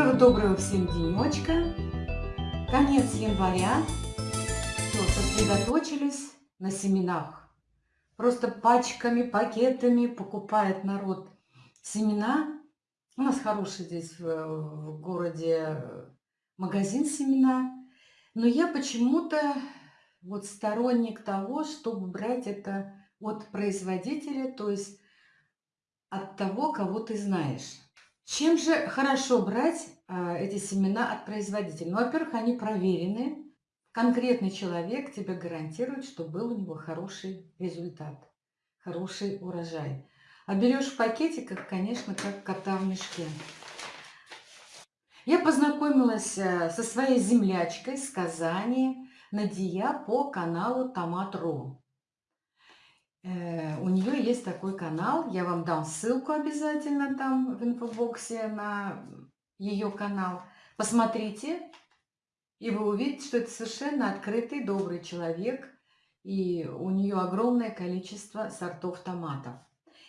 Доброго-доброго всем денечка. Конец января. Все, сосредоточились на семенах. Просто пачками, пакетами покупает народ семена. У нас хороший здесь в, в городе магазин семена. Но я почему-то вот сторонник того, чтобы брать это от производителя, то есть от того, кого ты знаешь. Чем же хорошо брать а, эти семена от производителя? Ну, во-первых, они проверены. Конкретный человек тебе гарантирует, что был у него хороший результат, хороший урожай. А берешь в пакетиках, конечно, как кота в мешке. Я познакомилась э, со своей землячкой с Казани, Надия, по каналу Томат.ру. Э, у нее есть такой канал, я вам дам ссылку обязательно там в инфобоксе на ее канал. Посмотрите, и вы увидите, что это совершенно открытый, добрый человек, и у нее огромное количество сортов томатов.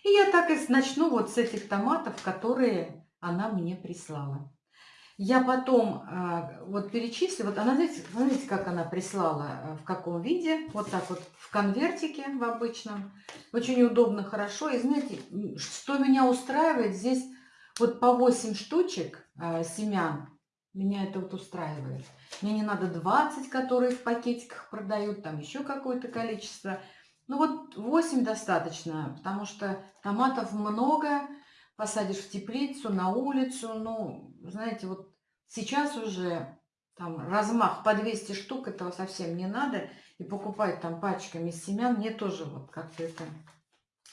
И я так и начну вот с этих томатов, которые она мне прислала. Я потом э, вот перечислю, вот она, знаете, смотрите, как она прислала, э, в каком виде, вот так вот в конвертике в обычном, очень удобно, хорошо. И знаете, что меня устраивает, здесь вот по 8 штучек э, семян, меня это вот устраивает. Мне не надо 20, которые в пакетиках продают, там еще какое-то количество. Ну вот 8 достаточно, потому что томатов много, посадишь в теплицу, на улицу, ну, знаете, вот Сейчас уже там размах по 200 штук, этого совсем не надо. И покупать там пачками семян мне тоже вот как-то это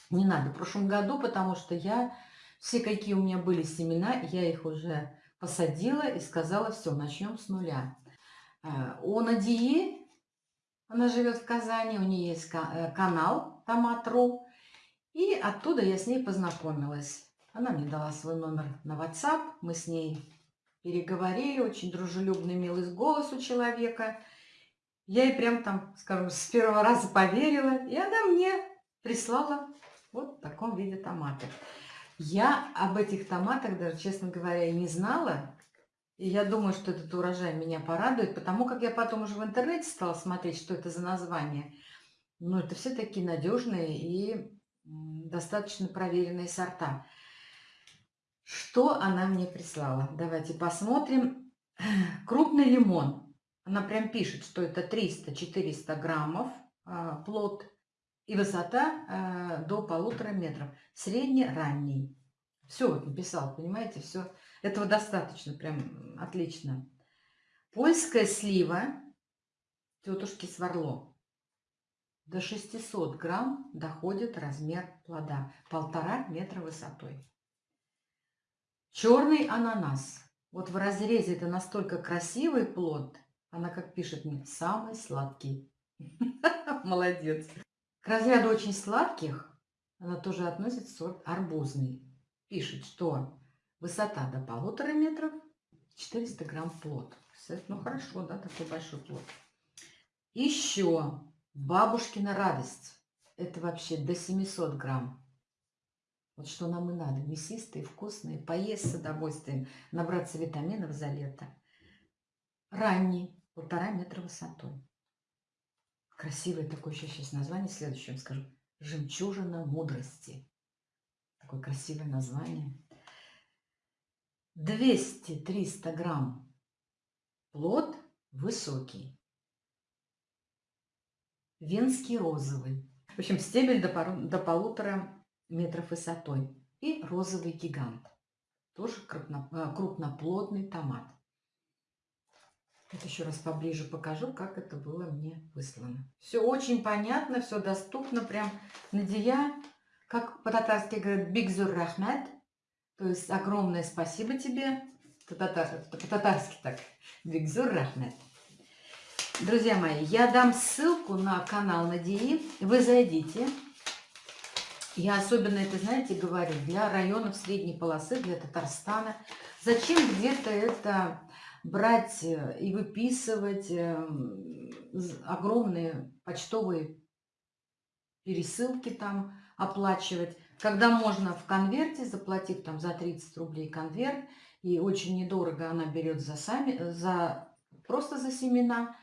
не надо. В прошлом году, потому что я, все какие у меня были семена, я их уже посадила и сказала, все, начнем с нуля. Э, у Надии, она живет в Казани, у нее есть э, канал Томат.ру, и оттуда я с ней познакомилась. Она мне дала свой номер на WhatsApp, мы с ней переговорили, очень дружелюбный, милый голос у человека. Я ей прям там, скажем, с первого раза поверила, и она мне прислала вот в таком виде томаты. Я об этих томатах даже, честно говоря, и не знала. И я думаю, что этот урожай меня порадует, потому как я потом уже в интернете стала смотреть, что это за название. Но это все такие надежные и достаточно проверенные сорта. Что она мне прислала? Давайте посмотрим. Крупный лимон. Она прям пишет, что это 300-400 граммов а, плод и высота а, до полутора метров. Средне-ранний. Все вот написал, понимаете, все. Этого достаточно, прям отлично. Польская слива тетушки Сварло. До 600 грамм доходит размер плода. Полтора метра высотой. Черный ананас. Вот в разрезе это настолько красивый плод. Она, как пишет мне, самый сладкий. Молодец. К разряду очень сладких она тоже относит сорт арбузный. Пишет, что высота до полутора метров, 400 грамм плод. Ну хорошо, да, такой большой плод. Еще бабушкина радость. Это вообще до 700 грамм. Вот что нам и надо. Мясистые, вкусные, поесть с удовольствием, набраться витаминов за лето. Ранний, полтора метра высотой. Красивое такое еще сейчас название, следующее вам скажу. Жемчужина мудрости. Такое красивое название. 200-300 грамм. Плод высокий. Венский розовый. В общем, стебель до, пару, до полутора метров высотой. И розовый гигант. Тоже крупно, э, крупноплодный томат. Вот еще раз поближе покажу, как это было мне выслано. Все очень понятно, все доступно. Прям Надия, как по-татарски говорят, бигзур рахмет. То есть огромное спасибо тебе. По-татарски так. Бигзур рахмет. Друзья мои, я дам ссылку на канал Надии. Вы зайдите. Я особенно это, знаете, говорю, для районов средней полосы, для Татарстана. Зачем где-то это брать э, и выписывать эм, огромные почтовые пересылки там, оплачивать, когда можно в конверте, заплатив там за 30 рублей конверт, И очень недорого она берет за сами, за просто за семена.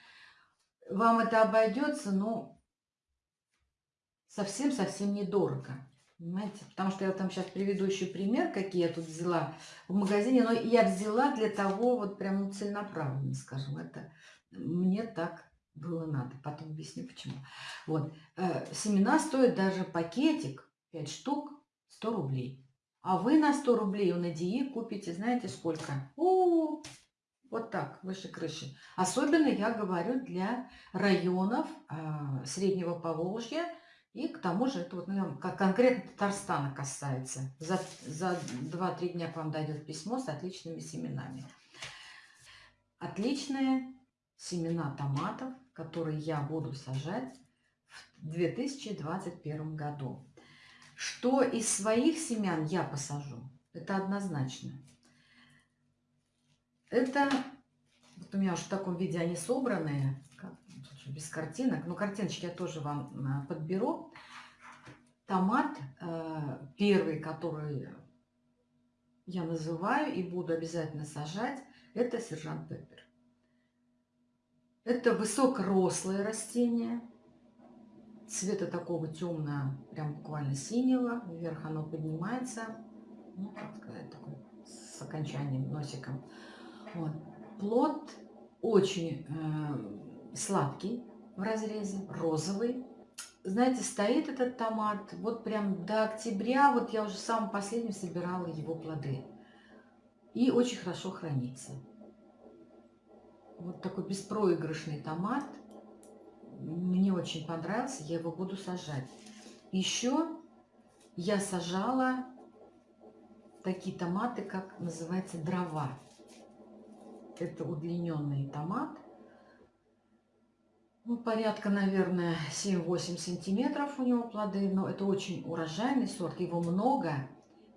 Вам это обойдется, но совсем-совсем недорого. Понимаете? Потому что я там сейчас приведу еще пример, какие я тут взяла в магазине. Но я взяла для того, вот прям ну, целенаправленно, скажем, это мне так было надо. Потом объясню, почему. Вот. Э, семена стоят даже пакетик, 5 штук, 100 рублей. А вы на 100 рублей у Надии купите, знаете сколько? -у, вот так, выше крыши. Особенно я говорю для районов э, Среднего Поволжья, и к тому же это вот, ну, как конкретно Татарстана касается. За, за 2-3 дня к вам дойдет письмо с отличными семенами. Отличные семена томатов, которые я буду сажать в 2021 году. Что из своих семян я посажу, это однозначно. Это, вот у меня уже в таком виде они собранные без картинок. Но картиночки я тоже вам а, подберу. Томат э, первый, который я называю и буду обязательно сажать, это сержант Пеппер. Это высокорослое растение. Цвета такого темного, прям буквально синего. Вверх оно поднимается. Ну, как сказать, такой с окончанием носиком. Вот. Плод очень э, сладкий в разрезе, розовый. Знаете, стоит этот томат вот прям до октября, вот я уже самым последним собирала его плоды. И очень хорошо хранится. Вот такой беспроигрышный томат. Мне очень понравился, я его буду сажать. Еще я сажала такие томаты, как называется дрова. Это удлиненный томат ну, порядка, наверное, 7-8 сантиметров у него плоды, но это очень урожайный сорт, его много,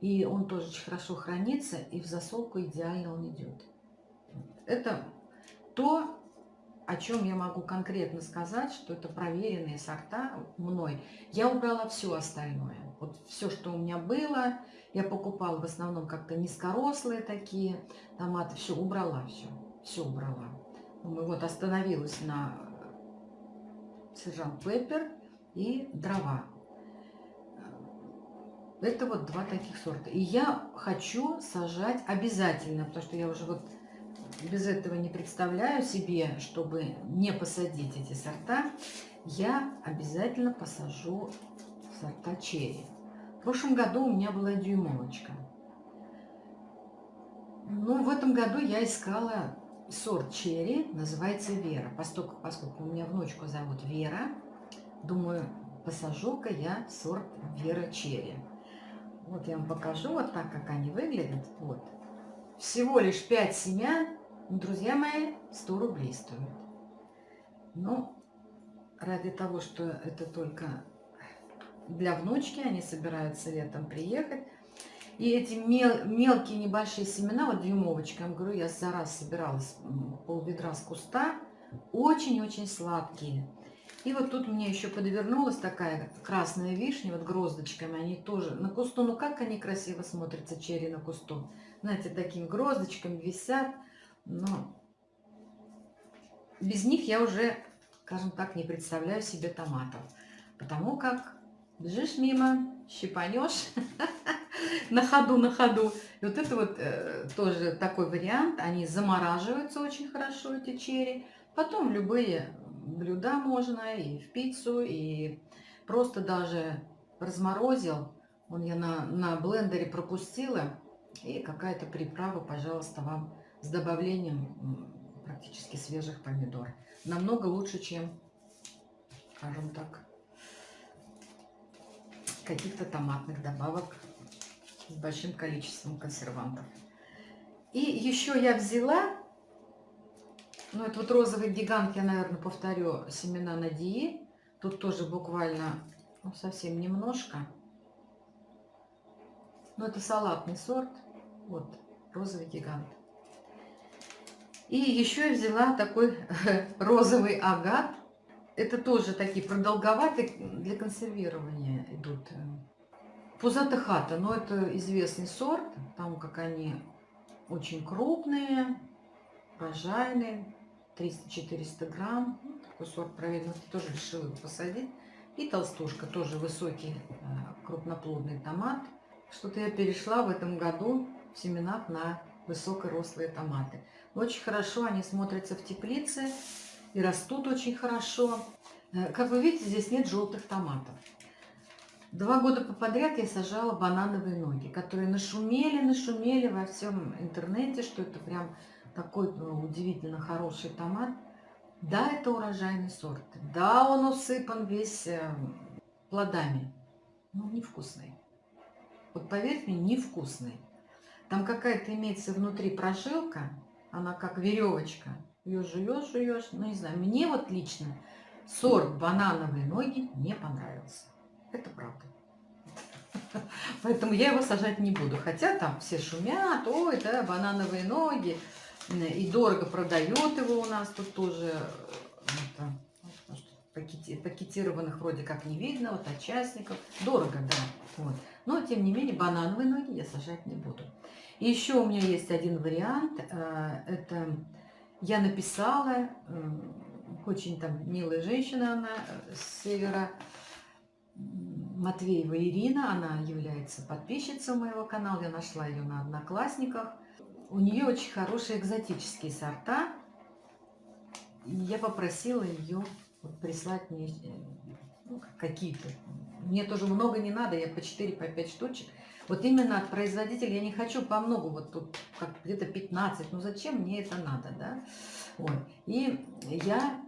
и он тоже очень хорошо хранится, и в засолку идеально он идет. Это то, о чем я могу конкретно сказать, что это проверенные сорта мной. Я убрала все остальное. Вот все, что у меня было, я покупала в основном как-то низкорослые такие томаты, все убрала, все, все убрала. Мы вот остановилась на сержант Пеппер и дрова. Это вот два таких сорта. И я хочу сажать обязательно, потому что я уже вот без этого не представляю себе, чтобы не посадить эти сорта, я обязательно посажу сорта черри. В прошлом году у меня была дюймовочка. Ну, в этом году я искала сорт черри называется Вера. Поскольку, поскольку у меня внучку зовут Вера, думаю, посажу-ка я сорт Вера черри. Вот я вам покажу вот так, как они выглядят. Вот. Всего лишь 5 семян, друзья мои, 100 рублей стоят. Ну, ради того, что это только для внучки, они собираются летом приехать, и эти мел, мелкие небольшие семена, вот дюймовочка, я говорю, я за раз собиралась пол ведра с куста, очень-очень сладкие. И вот тут мне еще подвернулась такая красная вишня, вот гроздочками, они тоже на кусту, ну как они красиво смотрятся, черри на кусту. Знаете, такими гроздочками висят, но без них я уже, скажем так, не представляю себе томатов. Потому как бежишь мимо, щипанешь, на ходу, на ходу. И вот это вот э, тоже такой вариант. Они замораживаются очень хорошо, эти черри. Потом любые блюда можно, и в пиццу, и просто даже разморозил. Он я на, на блендере пропустила. И какая-то приправа, пожалуйста, вам с добавлением практически свежих помидор. Намного лучше, чем, скажем так, каких-то томатных добавок с большим количеством консервантов. И еще я взяла, ну это вот розовый гигант, я, наверное, повторю, семена Надии. Тут тоже буквально ну, совсем немножко. Но это салатный сорт. Вот, розовый гигант. И еще я взяла такой розовый агат. Это тоже такие продолговатые для консервирования идут Пузата хата, но это известный сорт, потому как они очень крупные, урожайные, 300-400 грамм. Ну, такой сорт проверенный, тоже решила его посадить. И толстушка, тоже высокий э, крупноплодный томат. Что-то я перешла в этом году в семенах на высокорослые томаты. Очень хорошо они смотрятся в теплице и растут очень хорошо. Э, как вы видите, здесь нет желтых томатов. Два года подряд я сажала банановые ноги, которые нашумели, нашумели во всем интернете, что это прям такой ну, удивительно хороший томат. Да, это урожайный сорт. Да, он усыпан весь э, плодами. Но невкусный. Вот поверьте мне, невкусный. Там какая-то имеется внутри прожилка, она как веревочка. Ее жуешь, жуешь. Ну, не знаю, мне вот лично сорт банановые ноги не понравился. Это правда. Поэтому я его сажать не буду. Хотя там все шумят, ой, да, банановые ноги. И дорого продает его у нас тут тоже. Это, пакетированных вроде как не видно, вот от частников. Дорого, да. Вот. Но, тем не менее, банановые ноги я сажать не буду. И еще у меня есть один вариант. Э, это я написала, очень там милая женщина, она э, с севера, Матвеева Ирина, она является подписчицей моего канала, я нашла ее на Одноклассниках. У нее очень хорошие экзотические сорта, и я попросила ее прислать мне э, ну, какие-то. Мне тоже много не надо, я по 4, по 5 штучек. Вот именно от производителя я не хочу по много, вот тут где-то 15, ну зачем мне это надо, да? Вот. И я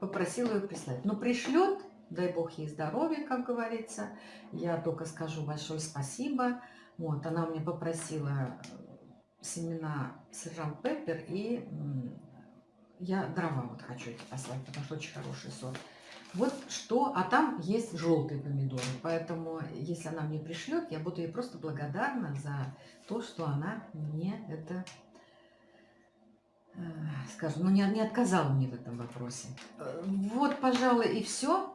попросила ее прислать. Но пришлет, дай бог ей здоровья, как говорится. Я только скажу большое спасибо. Вот, она мне попросила семена сержант Пеппер и я дрова вот хочу эти послать, потому что очень хороший сорт. Вот что, а там есть желтые помидоры, поэтому если она мне пришлет, я буду ей просто благодарна за то, что она мне это, э, скажем, ну не, не отказала мне в этом вопросе. Э, вот, пожалуй, и все.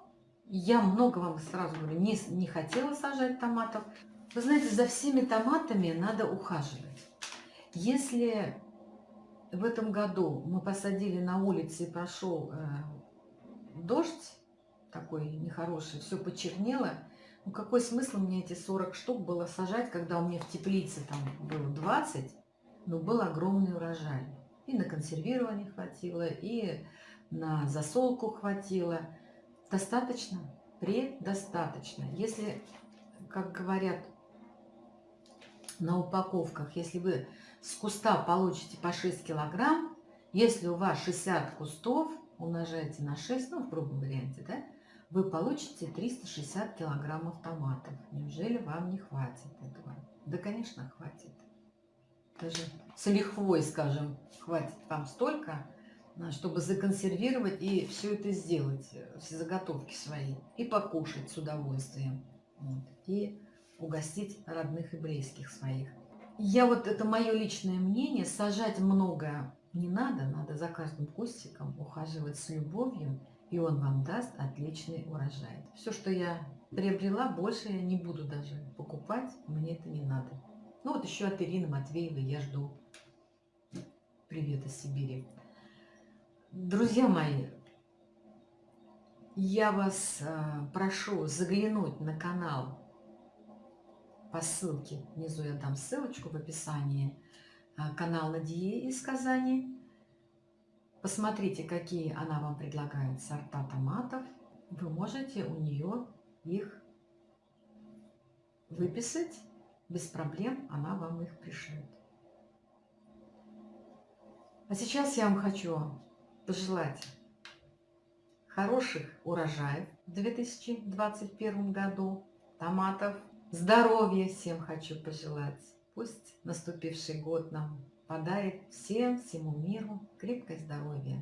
Я много вам сразу говорю, не, не хотела сажать томатов. Вы знаете, за всеми томатами надо ухаживать. Если в этом году мы посадили на улице и прошел э, дождь, такой нехороший, все почернело. Ну какой смысл мне эти 40 штук было сажать, когда у меня в теплице там было 20, но был огромный урожай. И на консервирование хватило, и на засолку хватило. Достаточно? Предостаточно. Если, как говорят на упаковках, если вы с куста получите по 6 килограмм, если у вас 60 кустов, умножаете на 6, ну, в грубом варианте, да, вы получите 360 килограммов томатов. Неужели вам не хватит этого? Да, конечно, хватит. Даже с лихвой, скажем, хватит вам столько, чтобы законсервировать и все это сделать, э, все заготовки свои, и покушать с удовольствием, вот, и угостить родных и близких своих. Я вот, это мое личное мнение, сажать много не надо, надо за каждым кустиком ухаживать с любовью и он вам даст отличный урожай. Все, что я приобрела, больше я не буду даже покупать, мне это не надо. Ну вот еще от Ирины Матвеевой я жду. Привет из Сибири. Друзья мои, я вас э, прошу заглянуть на канал по ссылке. Внизу я дам ссылочку в описании. Э, канал Надии из Казани. Посмотрите, какие она вам предлагает сорта томатов. Вы можете у нее их выписать. Без проблем она вам их пришлет. А сейчас я вам хочу пожелать хороших урожаев в 2021 году, томатов, здоровья всем хочу пожелать. Пусть наступивший год нам подарит всем, всему миру крепкое здоровье.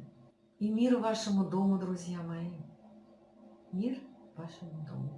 И мир вашему дому, друзья мои. Мир вашему дому.